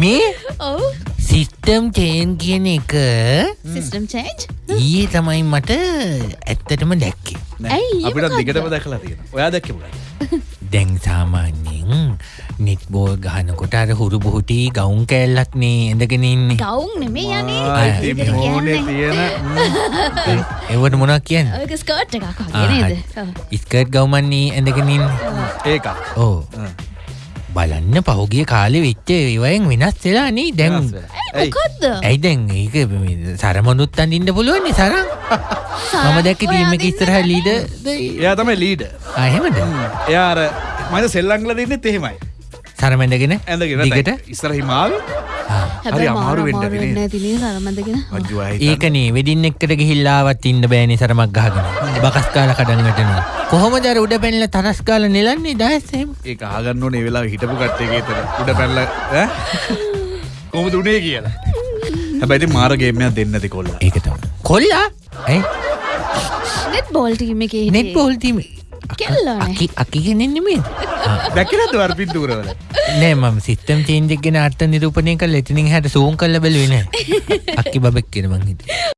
මේ ඔව්. System chain කියන එක සිස්ටම් චේන්ජ් ඊයේ තමයි මට ඇත්තටම දැක්කේ. අපිට මොකක්ද? දිගටම දැකලා තියෙන ඔයා දැක්කම දැන් සාමාන්‍යෙන් නිට්බෝල් ගහනකොට අර හුරු බොහුටි ගවුන් කෑල්ලක් නේ ඇඳගෙන ඉන්නේ. ගවුන් නෙමේ යන්නේ. කියන්නේ. තියෙන එවට මොනක් කියන්න? ඔයක ස්කර්ට් එකක් වගේ නේද. ඉස්කට් ගවමන්නේ ඇඳගෙනින් ඒක ඕ බලන්න පහුගිය කාලෙ වෙච්ච ඒවයෙන් වෙනස් වෙලා නේ දැන්. ඇයි මොකද්ද? ඇයි දැන් ඒක සරමනුත් අඳින්න පුළුවන්නේ සරම් මම දැක්ක ටීම එක ඉස්සරහ ලීඩ එයා තමයි ලීඩ අහෙමද එයා අර මට සෙල්ලංගල දෙන්නෙත් එහෙමයි. සරමැඳගෙන ඇඳගෙන දිගට? ඉස්සර හිමාව හැබැයි අමාරු වෙන්න ඒකනේ වෙඩින් එක්කට ගිහිල්ලාවත් ඉන්න බෑනි සරමක් ගහගෙන. බකස් කාල කඩන්නටන කොහොම දර උඩ පැල්ල තරස් කාල නෙලන්නේ? දහස්සෙම ඒ ආගන්න ඕනේ වෙලා හිටපු කට්ටේ තර උඩ පැල්ල කොමද උනේ කියලා. හැබැයි මාරගේමයක් දෙන්නති කොල්ල. ඒකතම කොල්ලා? ඇයි? නෙට් බෝල් ටීම් එකේ නෙත් පොල්තිම කෙල්ලෝනේ. අකිගෙනෙන්නෙමේ දැකිලද වර පින්තුරවල නෑ මම සිත්තම් චේන්ජෙක්ගෙන අර්ථ නිරූපණය කල් එතිනින් හැට සූන් කල්ල බැලුවෙන අක්කි බබෙක් කෙනමං හිට